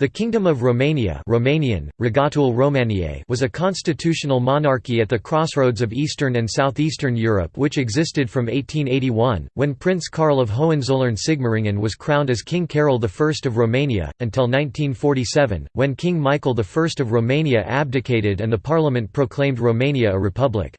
The Kingdom of Romania Romanian, Regatul Romaniei was a constitutional monarchy at the crossroads of Eastern and Southeastern Europe which existed from 1881, when Prince Karl of Hohenzollern-Sigmaringen was crowned as King Carol I of Romania, until 1947, when King Michael I of Romania abdicated and the parliament proclaimed Romania a republic.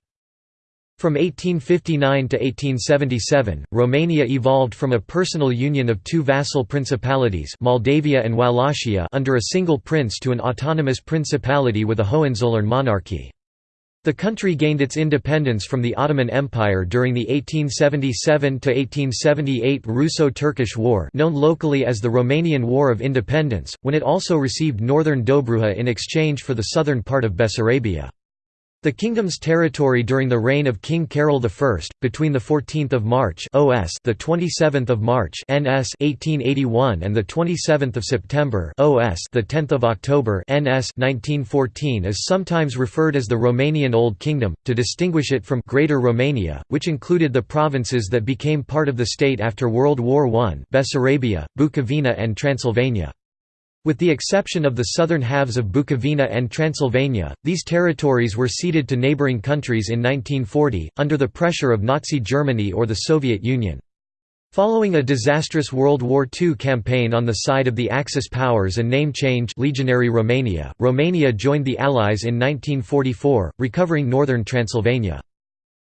From 1859 to 1877, Romania evolved from a personal union of two vassal principalities Moldavia and Wallachia under a single prince to an autonomous principality with a Hohenzollern monarchy. The country gained its independence from the Ottoman Empire during the 1877–1878 Russo-Turkish War known locally as the Romanian War of Independence, when it also received northern Dobruja in exchange for the southern part of Bessarabia. The kingdom's territory during the reign of King Carol I, between the 14th of March (OS), the 27th of March (NS) 1881 and the 27th of September (OS), the 10th of October (NS) 1914, is sometimes referred as the Romanian Old Kingdom to distinguish it from Greater Romania, which included the provinces that became part of the state after World War I: Bessarabia, Bukovina, and Transylvania. With the exception of the southern halves of Bukovina and Transylvania, these territories were ceded to neighbouring countries in 1940, under the pressure of Nazi Germany or the Soviet Union. Following a disastrous World War II campaign on the side of the Axis powers and name change Legionary Romania, Romania joined the Allies in 1944, recovering northern Transylvania.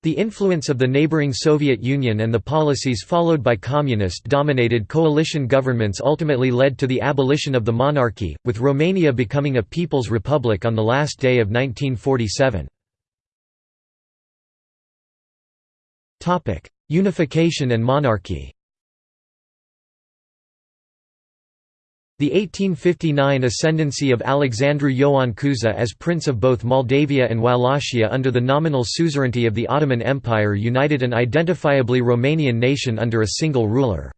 The influence of the neighboring Soviet Union and the policies followed by communist-dominated coalition governments ultimately led to the abolition of the monarchy, with Romania becoming a People's Republic on the last day of 1947. Unification and monarchy The 1859 ascendancy of Alexandru Ioan Cuza as Prince of both Moldavia and Wallachia under the nominal suzerainty of the Ottoman Empire united an identifiably Romanian nation under a single ruler.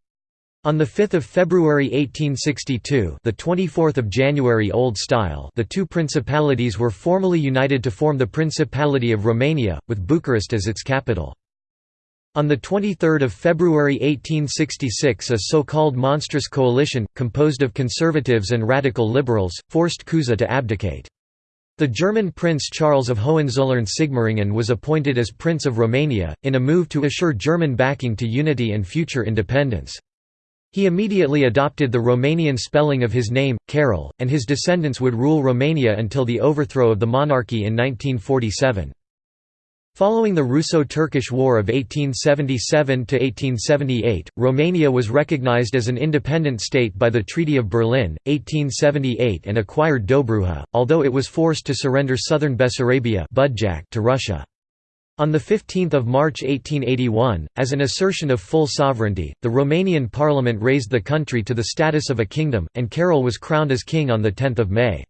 On 5 February 1862 the 24th of January Old Style the two principalities were formally united to form the Principality of Romania, with Bucharest as its capital. On 23 February 1866 a so-called monstrous coalition, composed of conservatives and radical liberals, forced Cuza to abdicate. The German Prince Charles of Hohenzollern-Sigmaringen was appointed as Prince of Romania, in a move to assure German backing to unity and future independence. He immediately adopted the Romanian spelling of his name, Carol, and his descendants would rule Romania until the overthrow of the monarchy in 1947. Following the Russo-Turkish War of 1877–1878, Romania was recognized as an independent state by the Treaty of Berlin, 1878 and acquired Dobruja, although it was forced to surrender southern Bessarabia to Russia. On 15 March 1881, as an assertion of full sovereignty, the Romanian parliament raised the country to the status of a kingdom, and Carol was crowned as king on 10 May.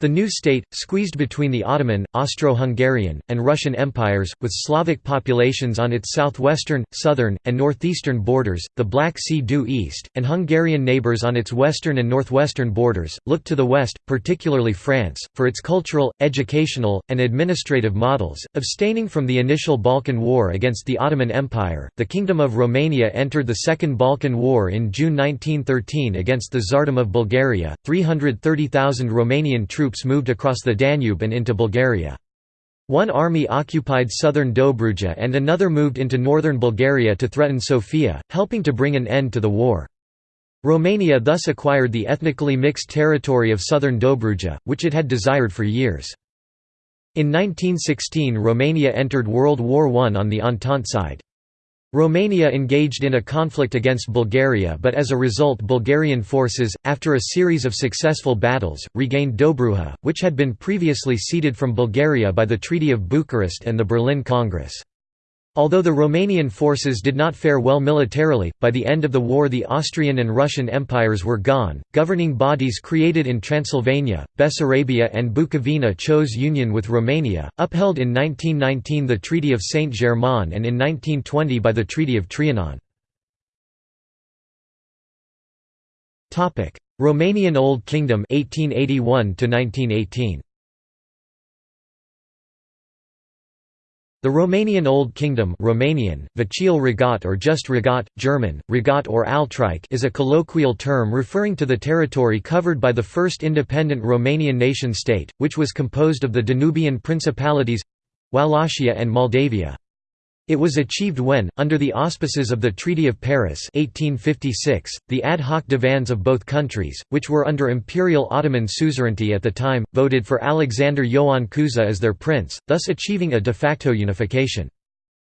The new state, squeezed between the Ottoman, Austro-Hungarian, and Russian empires, with Slavic populations on its southwestern, southern, and northeastern borders, the Black Sea due east, and Hungarian neighbours on its western and northwestern borders, looked to the west, particularly France, for its cultural, educational, and administrative models. Abstaining from the initial Balkan War against the Ottoman Empire, the Kingdom of Romania entered the Second Balkan War in June 1913 against the Tsardom of Bulgaria. 330,000 Romanian troops troops moved across the Danube and into Bulgaria. One army occupied southern Dobruja and another moved into northern Bulgaria to threaten Sofia, helping to bring an end to the war. Romania thus acquired the ethnically mixed territory of southern Dobruja, which it had desired for years. In 1916 Romania entered World War I on the Entente side. Romania engaged in a conflict against Bulgaria but as a result Bulgarian forces, after a series of successful battles, regained Dobruja, which had been previously ceded from Bulgaria by the Treaty of Bucharest and the Berlin Congress. Although the Romanian forces did not fare well militarily, by the end of the war the Austrian and Russian empires were gone. Governing bodies created in Transylvania, Bessarabia, and Bukovina chose union with Romania, upheld in 1919 the Treaty of Saint Germain and in 1920 by the Treaty of Trianon. Romanian Old Kingdom 1881 to 1918. The Romanian Old Kingdom Romanian, Regat or just Regat, German, Regat or Altreich is a colloquial term referring to the territory covered by the first independent Romanian nation-state, which was composed of the Danubian principalities—Wallachia and Moldavia. It was achieved when, under the auspices of the Treaty of Paris 1856, the ad hoc divans of both countries, which were under Imperial Ottoman suzerainty at the time, voted for Alexander Ioan Cuza as their prince, thus achieving a de facto unification.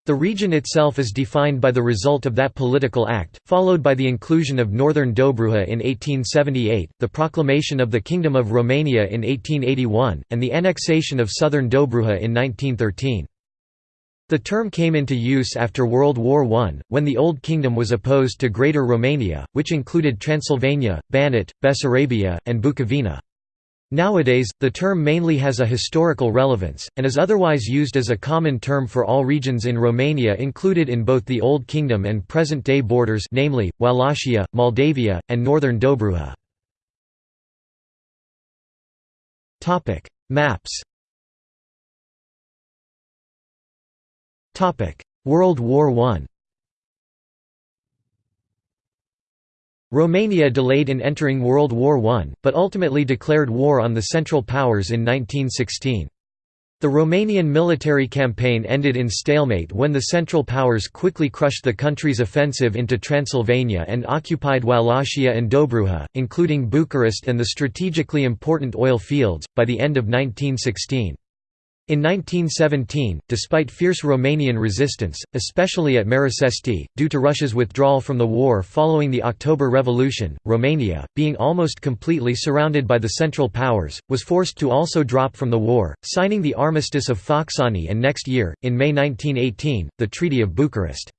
The region itself is defined by the result of that political act, followed by the inclusion of northern Dobruja in 1878, the proclamation of the Kingdom of Romania in 1881, and the annexation of southern Dobruja in 1913. The term came into use after World War I, when the Old Kingdom was opposed to Greater Romania, which included Transylvania, Banat, Bessarabia, and Bukovina. Nowadays, the term mainly has a historical relevance, and is otherwise used as a common term for all regions in Romania included in both the Old Kingdom and present-day borders namely, Wallachia, Moldavia, and northern Dobruja. Maps World War I Romania delayed in entering World War I, but ultimately declared war on the Central Powers in 1916. The Romanian military campaign ended in stalemate when the Central Powers quickly crushed the country's offensive into Transylvania and occupied Wallachia and Dobruja, including Bucharest and the strategically important oil fields, by the end of 1916. In 1917, despite fierce Romanian resistance, especially at Marasesti, due to Russia's withdrawal from the war following the October Revolution, Romania, being almost completely surrounded by the Central Powers, was forced to also drop from the war, signing the Armistice of Focsani and next year, in May 1918, the Treaty of Bucharest.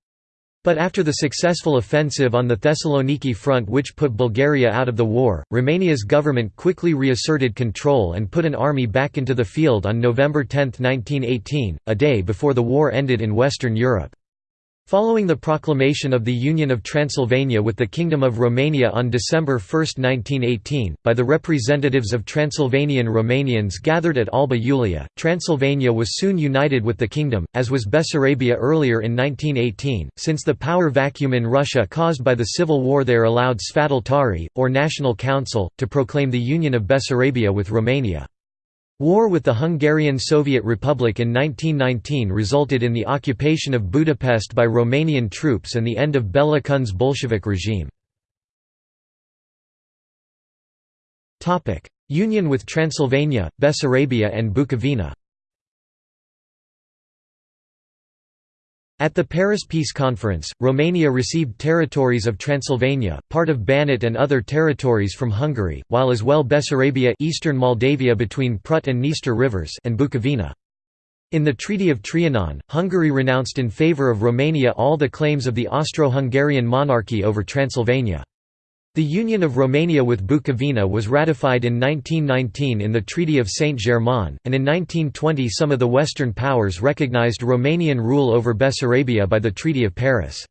But after the successful offensive on the Thessaloniki front which put Bulgaria out of the war, Romania's government quickly reasserted control and put an army back into the field on November 10, 1918, a day before the war ended in Western Europe. Following the proclamation of the Union of Transylvania with the Kingdom of Romania on December 1, 1918, by the representatives of Transylvanian Romanians gathered at Alba Iulia, Transylvania was soon united with the kingdom, as was Bessarabia earlier in 1918, since the power vacuum in Russia caused by the civil war there allowed Sfatul Tarii, or National Council, to proclaim the union of Bessarabia with Romania. War with the Hungarian Soviet Republic in 1919 resulted in the occupation of Budapest by Romanian troops and the end of Bela Kun's Bolshevik regime. Union with Transylvania, Bessarabia and Bukovina At the Paris Peace Conference, Romania received territories of Transylvania, part of Banat and other territories from Hungary, while as well Bessarabia eastern Moldavia between Prut and Dniester rivers and Bukovina. In the Treaty of Trianon, Hungary renounced in favour of Romania all the claims of the Austro-Hungarian monarchy over Transylvania. The union of Romania with Bukovina was ratified in 1919 in the Treaty of Saint-Germain, and in 1920 some of the Western powers recognized Romanian rule over Bessarabia by the Treaty of Paris.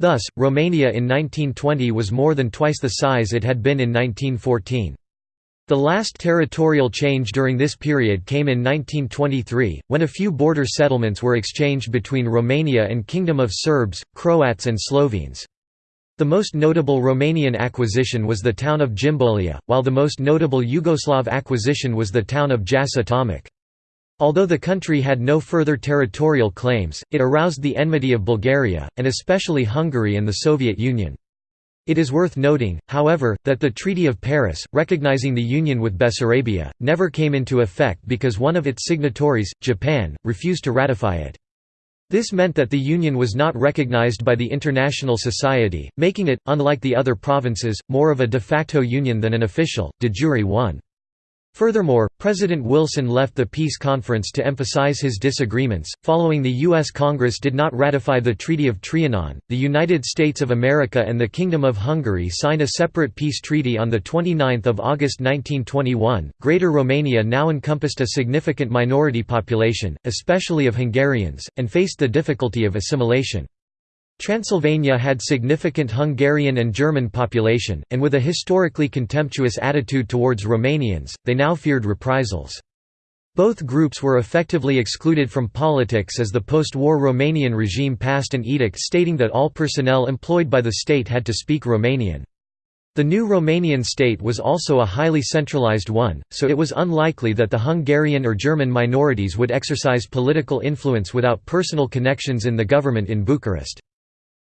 Thus, Romania in 1920 was more than twice the size it had been in 1914. The last territorial change during this period came in 1923, when a few border settlements were exchanged between Romania and Kingdom of Serbs, Croats and Slovenes. The most notable Romanian acquisition was the town of Jimbolia, while the most notable Yugoslav acquisition was the town of Jasa Tomic. Although the country had no further territorial claims, it aroused the enmity of Bulgaria, and especially Hungary and the Soviet Union. It is worth noting, however, that the Treaty of Paris, recognizing the union with Bessarabia, never came into effect because one of its signatories, Japan, refused to ratify it. This meant that the Union was not recognized by the international society, making it, unlike the other provinces, more of a de facto union than an official, de jure one. Furthermore, President Wilson left the peace conference to emphasize his disagreements. Following the U.S. Congress did not ratify the Treaty of Trianon, the United States of America and the Kingdom of Hungary signed a separate peace treaty on 29 August 1921. Greater Romania now encompassed a significant minority population, especially of Hungarians, and faced the difficulty of assimilation. Transylvania had significant Hungarian and German population, and with a historically contemptuous attitude towards Romanians, they now feared reprisals. Both groups were effectively excluded from politics as the post-war Romanian regime passed an edict stating that all personnel employed by the state had to speak Romanian. The new Romanian state was also a highly centralized one, so it was unlikely that the Hungarian or German minorities would exercise political influence without personal connections in the government in Bucharest.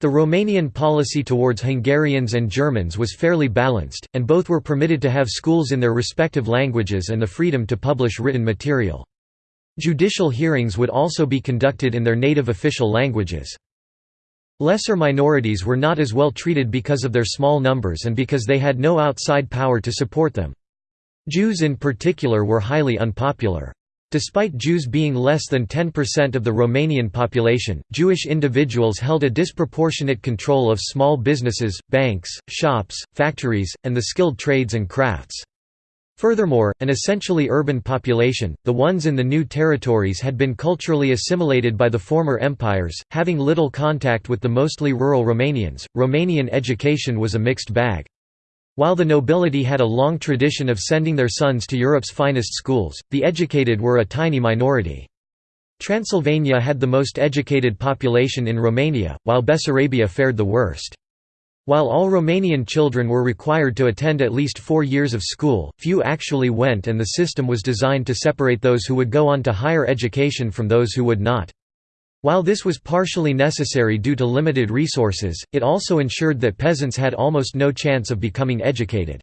The Romanian policy towards Hungarians and Germans was fairly balanced, and both were permitted to have schools in their respective languages and the freedom to publish written material. Judicial hearings would also be conducted in their native official languages. Lesser minorities were not as well treated because of their small numbers and because they had no outside power to support them. Jews in particular were highly unpopular. Despite Jews being less than 10% of the Romanian population, Jewish individuals held a disproportionate control of small businesses, banks, shops, factories, and the skilled trades and crafts. Furthermore, an essentially urban population, the ones in the new territories had been culturally assimilated by the former empires, having little contact with the mostly rural Romanians. Romanian education was a mixed bag. While the nobility had a long tradition of sending their sons to Europe's finest schools, the educated were a tiny minority. Transylvania had the most educated population in Romania, while Bessarabia fared the worst. While all Romanian children were required to attend at least four years of school, few actually went and the system was designed to separate those who would go on to higher education from those who would not. While this was partially necessary due to limited resources, it also ensured that peasants had almost no chance of becoming educated.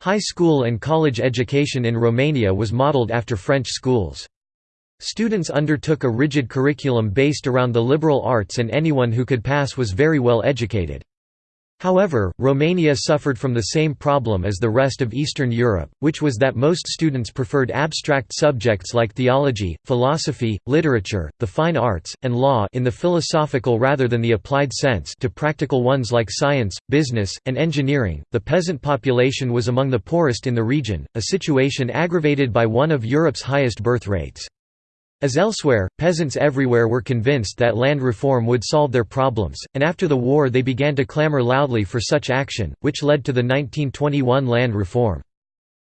High school and college education in Romania was modeled after French schools. Students undertook a rigid curriculum based around the liberal arts and anyone who could pass was very well educated. However, Romania suffered from the same problem as the rest of Eastern Europe, which was that most students preferred abstract subjects like theology, philosophy, literature, the fine arts, and law in the philosophical rather than the applied sense to practical ones like science, business, and engineering. The peasant population was among the poorest in the region, a situation aggravated by one of Europe's highest birth rates. As elsewhere, peasants everywhere were convinced that land reform would solve their problems, and after the war they began to clamor loudly for such action, which led to the 1921 land reform.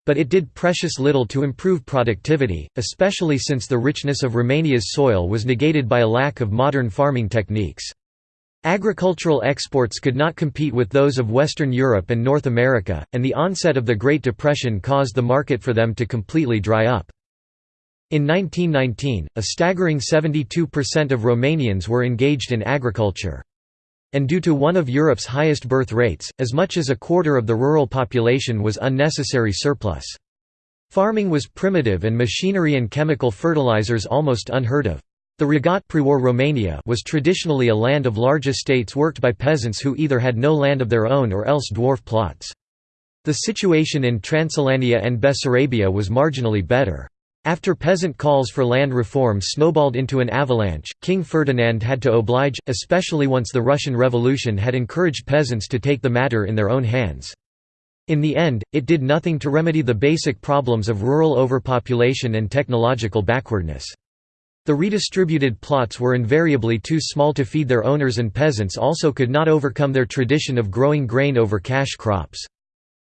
But it did precious little to improve productivity, especially since the richness of Romania's soil was negated by a lack of modern farming techniques. Agricultural exports could not compete with those of Western Europe and North America, and the onset of the Great Depression caused the market for them to completely dry up. In 1919, a staggering 72% of Romanians were engaged in agriculture. And due to one of Europe's highest birth rates, as much as a quarter of the rural population was unnecessary surplus. Farming was primitive and machinery and chemical fertilizers almost unheard of. The Regat Romania was traditionally a land of large estates worked by peasants who either had no land of their own or else dwarf plots. The situation in Transylvania and Bessarabia was marginally better. After peasant calls for land reform snowballed into an avalanche, King Ferdinand had to oblige, especially once the Russian Revolution had encouraged peasants to take the matter in their own hands. In the end, it did nothing to remedy the basic problems of rural overpopulation and technological backwardness. The redistributed plots were invariably too small to feed their owners and peasants also could not overcome their tradition of growing grain over cash crops.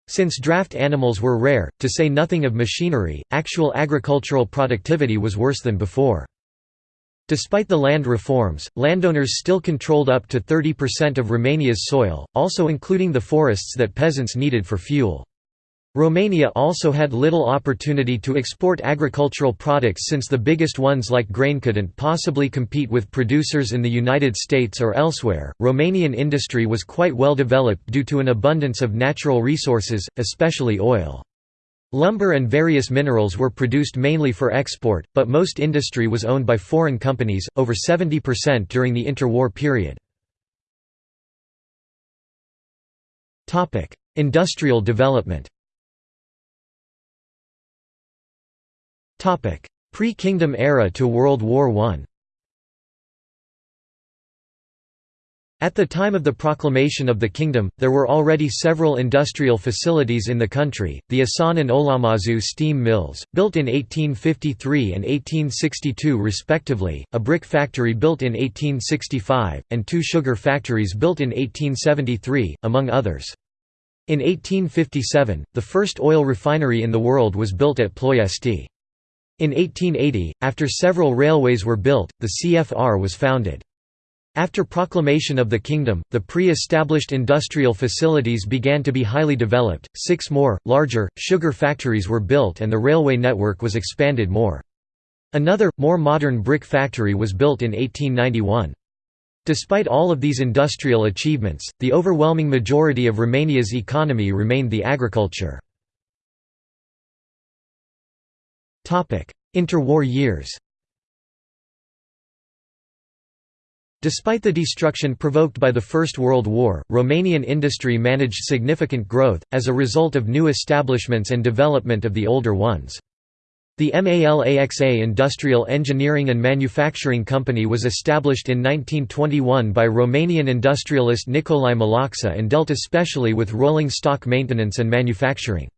Since draft animals were rare, to say nothing of machinery, actual agricultural productivity was worse than before. Despite the land reforms, landowners still controlled up to 30% of Romania's soil, also including the forests that peasants needed for fuel. Romania also had little opportunity to export agricultural products since the biggest ones like grain couldn't possibly compete with producers in the United States or elsewhere. Romanian industry was quite well developed due to an abundance of natural resources, especially oil. Lumber and various minerals were produced mainly for export, but most industry was owned by foreign companies, over 70% during the interwar period. Industrial development Pre-Kingdom era to World War I At the time of the proclamation of the kingdom, there were already several industrial facilities in the country, the Asan and Olamazu steam mills, built in 1853 and 1862 respectively, a brick factory built in 1865, and two sugar factories built in 1873, among others. In 1857, the first oil refinery in the world was built at Ploiesti. In 1880, after several railways were built, the CFR was founded. After proclamation of the kingdom, the pre-established industrial facilities began to be highly developed, six more, larger, sugar factories were built and the railway network was expanded more. Another, more modern brick factory was built in 1891. Despite all of these industrial achievements, the overwhelming majority of Romania's economy remained the agriculture. Interwar years Despite the destruction provoked by the First World War, Romanian industry managed significant growth, as a result of new establishments and development of the older ones. The MALAXA Industrial Engineering and Manufacturing Company was established in 1921 by Romanian industrialist Nicolae Malaxa and dealt especially with rolling stock maintenance and manufacturing.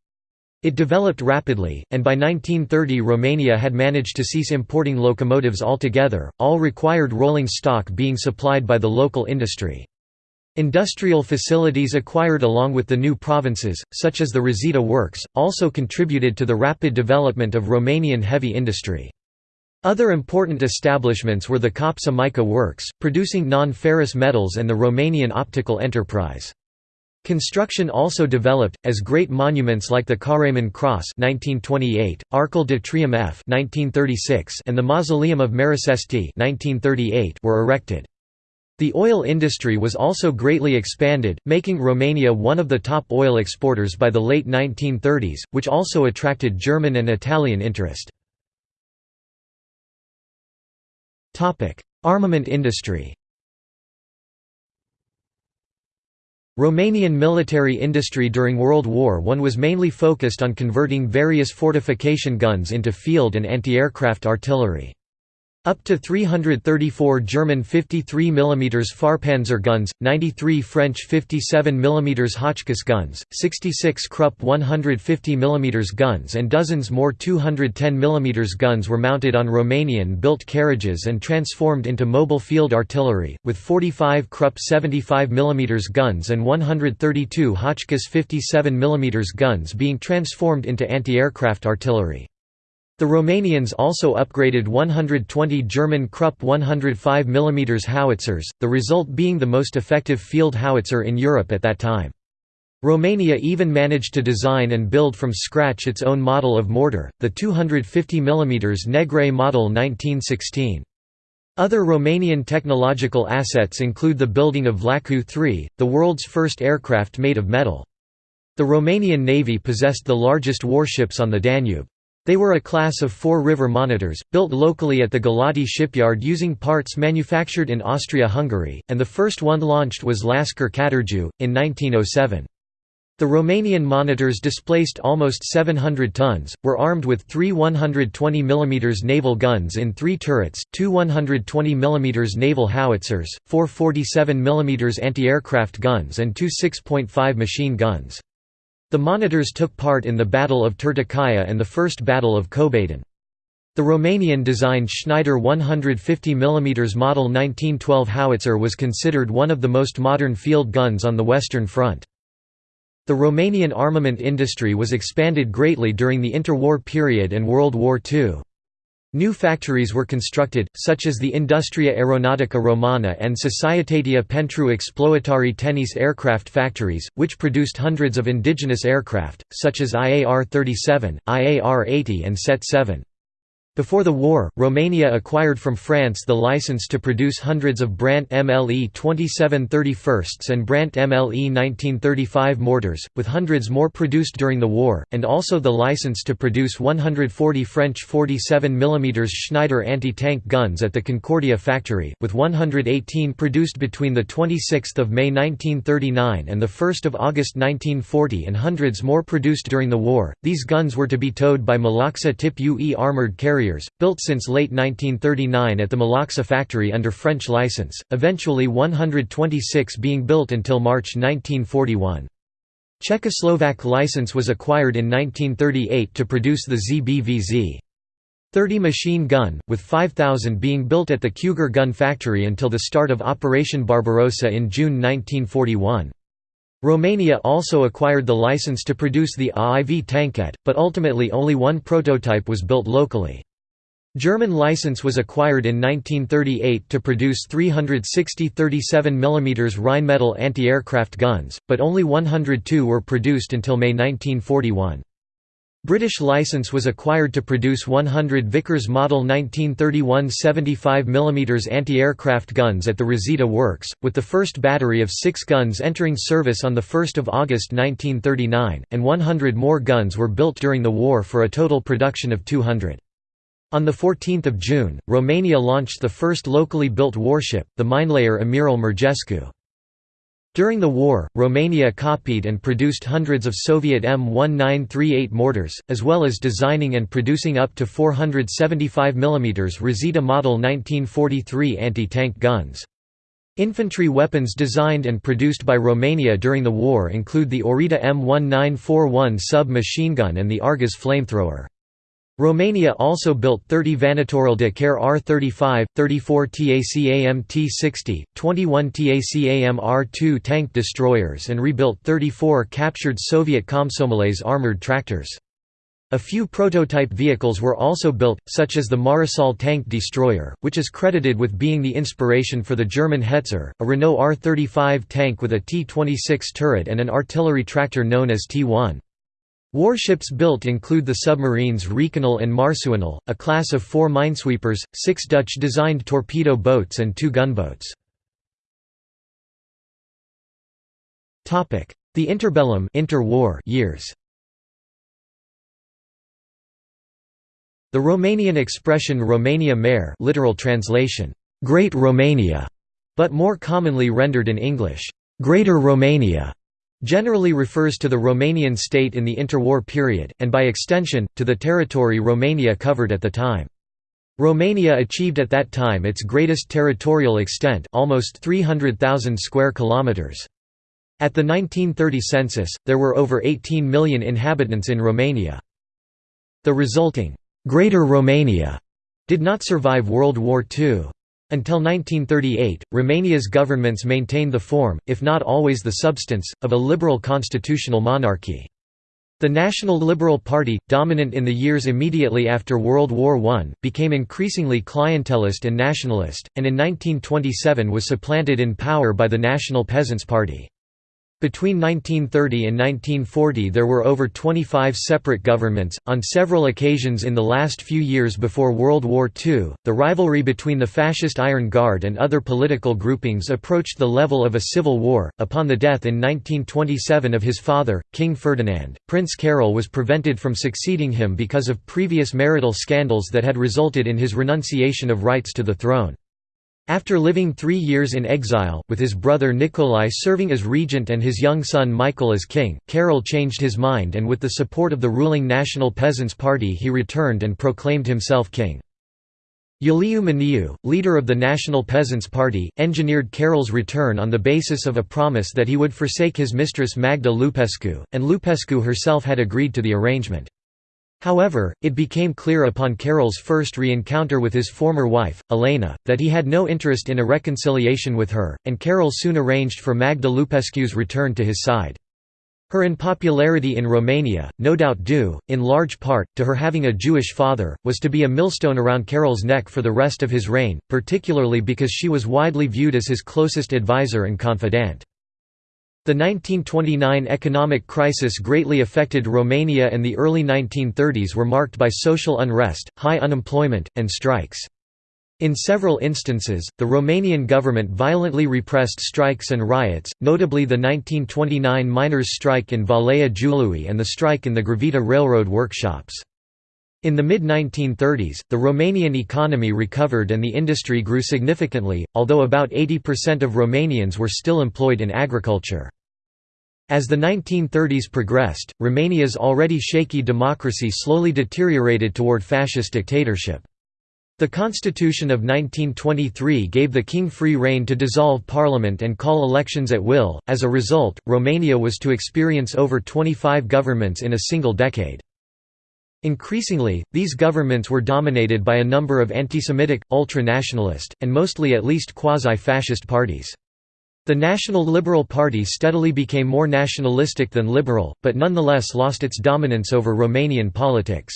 It developed rapidly, and by 1930 Romania had managed to cease importing locomotives altogether, all required rolling stock being supplied by the local industry. Industrial facilities acquired along with the new provinces, such as the Resita Works, also contributed to the rapid development of Romanian heavy industry. Other important establishments were the Copsa Mica Works, producing non-ferrous metals and the Romanian Optical Enterprise. Construction also developed, as great monuments like the Caraiman Cross 1928, Arcul de Triumph F 1936, and the Mausoleum of Marasesti 1938 were erected. The oil industry was also greatly expanded, making Romania one of the top oil exporters by the late 1930s, which also attracted German and Italian interest. Armament industry Romanian military industry during World War I was mainly focused on converting various fortification guns into field and anti-aircraft artillery. Up to 334 German 53 mm Fahrpanzer guns, 93 French 57 mm Hotchkiss guns, 66 Krupp 150 mm guns and dozens more 210 mm guns were mounted on Romanian-built carriages and transformed into mobile field artillery, with 45 Krupp 75 mm guns and 132 Hotchkiss 57 mm guns being transformed into anti-aircraft artillery. The Romanians also upgraded 120 German Krupp 105 mm howitzers, the result being the most effective field howitzer in Europe at that time. Romania even managed to design and build from scratch its own model of mortar, the 250 mm Negre model 1916. Other Romanian technological assets include the building of Vlaicu 3, the world's first aircraft made of metal. The Romanian Navy possessed the largest warships on the Danube. They were a class of four river monitors, built locally at the Galati shipyard using parts manufactured in Austria-Hungary, and the first one launched was Lascar Catargiu, in 1907. The Romanian monitors displaced almost 700 tons, were armed with three 120 mm naval guns in three turrets, two 120 mm naval howitzers, four 47 mm anti-aircraft guns and two 6.5 machine guns. The monitors took part in the Battle of Turtucaia and the First Battle of Cobadin. The Romanian-designed Schneider 150 mm Model 1912 howitzer was considered one of the most modern field guns on the Western Front. The Romanian armament industry was expanded greatly during the interwar period and World War II. New factories were constructed, such as the Industria Aeronautica Romana and Societatea pentru Exploatare Tehnice aircraft factories, which produced hundreds of indigenous aircraft, such as IAR-37, IAR-80 and Set-7. Before the war, Romania acquired from France the license to produce hundreds of Brandt MLE 2731s and Brandt MLE 1935 mortars, with hundreds more produced during the war, and also the license to produce 140 French 47 mm Schneider anti-tank guns at the Concordia factory, with 118 produced between 26 May 1939 and 1 August 1940 and hundreds more produced during the war. These guns were to be towed by Malaxa Tip UE armoured carriers carriers, built since late 1939 at the Malaxa factory under French license, eventually 126 being built until March 1941. Czechoslovak license was acquired in 1938 to produce the ZBVZ. 30 machine gun, with 5,000 being built at the Cugir gun factory until the start of Operation Barbarossa in June 1941. Romania also acquired the license to produce the AIV tankette, but ultimately only one prototype was built locally. German license was acquired in 1938 to produce 360 37 mm Rheinmetall anti-aircraft guns, but only 102 were produced until May 1941. British license was acquired to produce 100 Vickers Model 1931 75 mm anti-aircraft guns at the Resita Works, with the first battery of six guns entering service on 1 August 1939, and 100 more guns were built during the war for a total production of 200. On 14 June, Romania launched the first locally built warship, the minelayer Amiral Murgescu. During the war, Romania copied and produced hundreds of Soviet M1938 mortars, as well as designing and producing up to 475 mm Resita Model 1943 anti-tank guns. Infantry weapons designed and produced by Romania during the war include the Orita M1941 sub-machine gun and the Argus flamethrower. Romania also built 30 Vanatorul de Care R-35, 34 TACAM T-60, 21 TACAM R-2 tank destroyers and rebuilt 34 captured Soviet Komsomolets armored tractors. A few prototype vehicles were also built, such as the Maresal tank destroyer, which is credited with being the inspiration for the German Hetzer, a Renault R-35 tank with a T-26 turret and an artillery tractor known as T-1. Warships built include the submarines Rechinul and Marsuinul, a class of four minesweepers, six Dutch-designed torpedo boats and two gunboats. The interbellum interwar years The Romanian expression Romania Mare literal translation, Great Romania, but more commonly rendered in English, Greater Romania, generally refers to the Romanian state in the interwar period, and by extension, to the territory Romania covered at the time. Romania achieved at that time its greatest territorial extent almost 300,000 square kilometers. At the 1930 census, there were over 18 million inhabitants in Romania. The resulting «Greater Romania» did not survive World War II. Until 1938, Romania's governments maintained the form, if not always the substance, of a liberal constitutional monarchy. The National Liberal Party, dominant in the years immediately after World War I, became increasingly clientelist and nationalist, and in 1927 was supplanted in power by the National Peasants' Party. Between 1930 and 1940 there were over 25 separate governments. On several occasions in the last few years before World War II, the rivalry between the Fascist Iron Guard and other political groupings approached the level of a civil war. Upon the death in 1927 of his father, King Ferdinand, Prince Carol was prevented from succeeding him because of previous marital scandals that had resulted in his renunciation of rights to the throne. After living three years in exile, with his brother Nikolai serving as regent and his young son Michael as king, Carol changed his mind and with the support of the ruling National Peasants' Party he returned and proclaimed himself king. Iuliu Maniu, leader of the National Peasants' Party, engineered Carol's return on the basis of a promise that he would forsake his mistress Magda Lupescu, and Lupescu herself had agreed to the arrangement. However, it became clear upon Carol's first re-encounter with his former wife, Elena, that he had no interest in a reconciliation with her, and Carol soon arranged for Magda Lupescu's return to his side. Her unpopularity in Romania, no doubt due, in large part, to her having a Jewish father, was to be a millstone around Carol's neck for the rest of his reign, particularly because she was widely viewed as his closest advisor and confidant. The 1929 economic crisis greatly affected Romania and the early 1930s were marked by social unrest, high unemployment, and strikes. In several instances, the Romanian government violently repressed strikes and riots, notably the 1929 miners' strike in Valea Jiului and the strike in the Grivita railroad workshops. In the mid-1930s, the Romanian economy recovered and the industry grew significantly, although about 80% of Romanians were still employed in agriculture. As the 1930s progressed, Romania's already shaky democracy slowly deteriorated toward fascist dictatorship. The Constitution of 1923 gave the king free rein to dissolve parliament and call elections at will, as a result, Romania was to experience over 25 governments in a single decade. Increasingly, these governments were dominated by a number of anti-Semitic, ultra-nationalist, and mostly at least quasi-fascist parties. The National Liberal Party steadily became more nationalistic than liberal, but nonetheless lost its dominance over Romanian politics.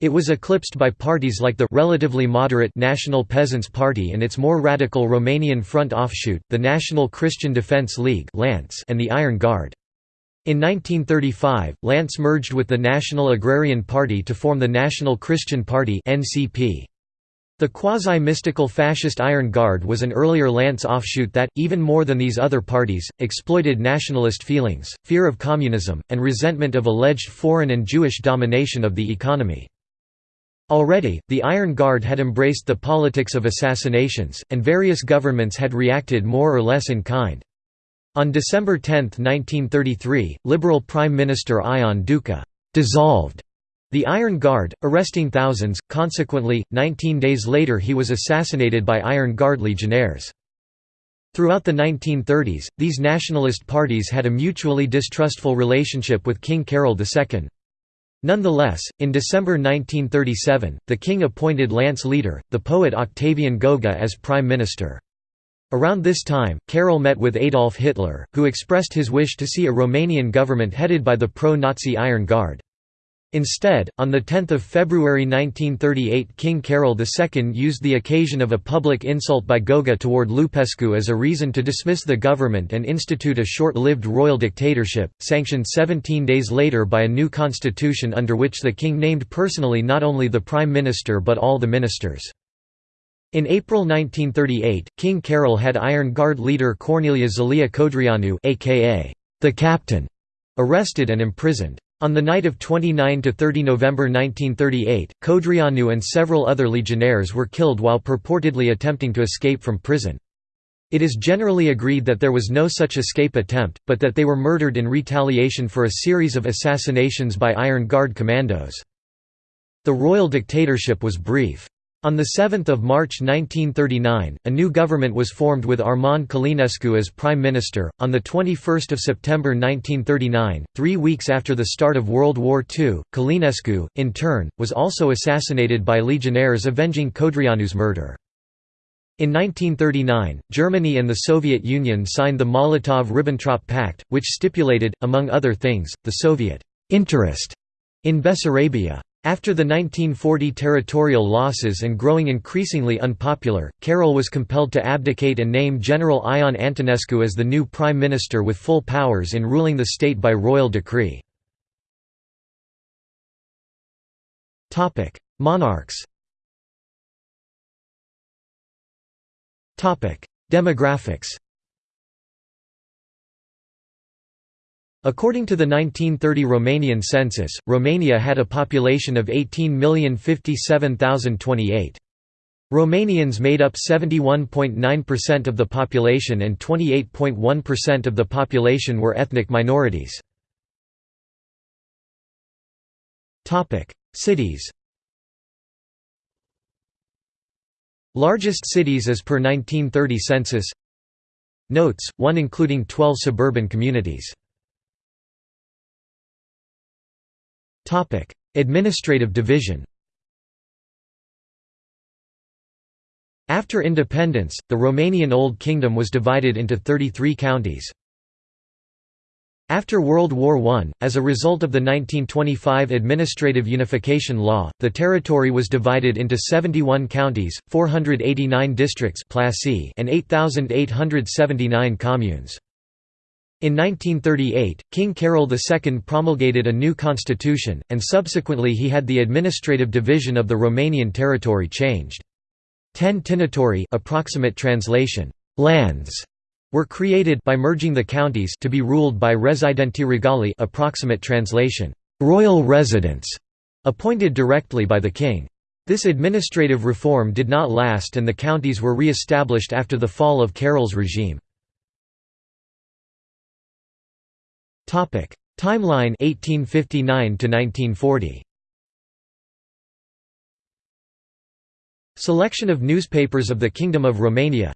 It was eclipsed by parties like the relatively moderate National Peasants' Party and its more radical Romanian Front offshoot, the National Christian Defence League and the Iron Guard. In 1935, LANC merged with the National Agrarian Party to form the National Christian Party (NCP). The quasi-mystical fascist Iron Guard was an earlier LANC offshoot that, even more than these other parties, exploited nationalist feelings, fear of communism, and resentment of alleged foreign and Jewish domination of the economy. Already, the Iron Guard had embraced the politics of assassinations, and various governments had reacted more or less in kind. On December 10, 1933, Liberal Prime Minister Ion Duca dissolved the Iron Guard, arresting thousands. Consequently, 19 days later he was assassinated by Iron Guard legionnaires. Throughout the 1930s, these nationalist parties had a mutually distrustful relationship with King Carol II. Nonetheless, in December 1937, the king appointed LANC Leader, the poet Octavian Goga as prime minister. Around this time, Carol met with Adolf Hitler, who expressed his wish to see a Romanian government headed by the pro-Nazi Iron Guard. Instead, on 10 February 1938 King Carol II used the occasion of a public insult by Goga toward Lupescu as a reason to dismiss the government and institute a short-lived royal dictatorship, sanctioned 17 days later by a new constitution under which the king named personally not only the prime minister but all the ministers. In April 1938, King Carol had Iron Guard leader Corneliu Zelea Codreanu aka the Captain, arrested and imprisoned. On the night of 29–30 November 1938, Codreanu and several other legionnaires were killed while purportedly attempting to escape from prison. It is generally agreed that there was no such escape attempt, but that they were murdered in retaliation for a series of assassinations by Iron Guard commandos. The royal dictatorship was brief. On 7 March 1939, a new government was formed with Armand Calinescu as Prime Minister. On 21 September 1939, three weeks after the start of World War II, Calinescu, in turn, was also assassinated by legionnaires avenging Codreanu's murder. In 1939, Germany and the Soviet Union signed the Molotov–Ribbentrop Pact, which stipulated, among other things, the Soviet «interest» in Bessarabia. After the 1940 territorial losses and growing increasingly unpopular, Carol was compelled to abdicate and name General Ion Antonescu as the new prime minister with full powers in ruling the state by royal decree. Monarchs Demographics According to the 1930 Romanian census, Romania had a population of 18,057,028. Romanians made up 71.9% of the population and 28.1% of the population were ethnic minorities. Cities Largest cities as per 1930 census Notes, 1 including 12 suburban communities Administrative division After independence, the Romanian Old Kingdom was divided into 33 counties. After World War I, as a result of the 1925 Administrative Unification Law, the territory was divided into 71 counties, 489 districts and 8,879 communes. In 1938, King Carol II promulgated a new constitution, and subsequently he had the administrative division of the Romanian territory changed. Ten approximate translation, lands, were created by merging the counties to be ruled by residenti regali approximate translation, royal residents, appointed directly by the king. This administrative reform did not last and the counties were re-established after the fall of Carol's regime. Timeline 1859 to 1940. Selection of newspapers of the Kingdom of Romania.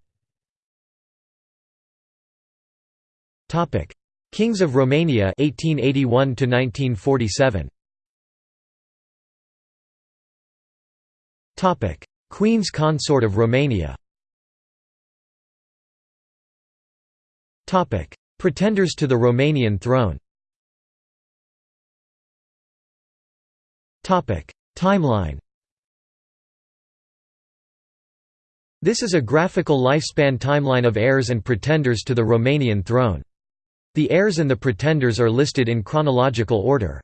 Topic: Kings of Romania 1881 to 1947. Topic: Queen's Consort of Romania. Topic: Pretenders to the Romanian throne Timeline This is a graphical lifespan timeline of heirs and pretenders to the Romanian throne. The heirs and the pretenders are listed in chronological order.